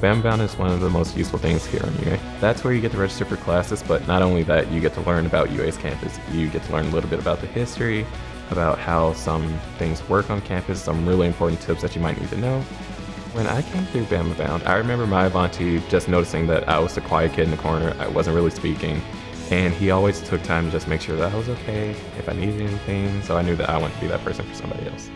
BamaBound is one of the most useful things here on UA. That's where you get to register for classes, but not only that, you get to learn about UA's campus. You get to learn a little bit about the history, about how some things work on campus, some really important tips that you might need to know. When I came through BamaBound, I remember my Avanti just noticing that I was the quiet kid in the corner, I wasn't really speaking, and he always took time to just make sure that I was okay, if I needed anything, so I knew that I wanted to be that person for somebody else.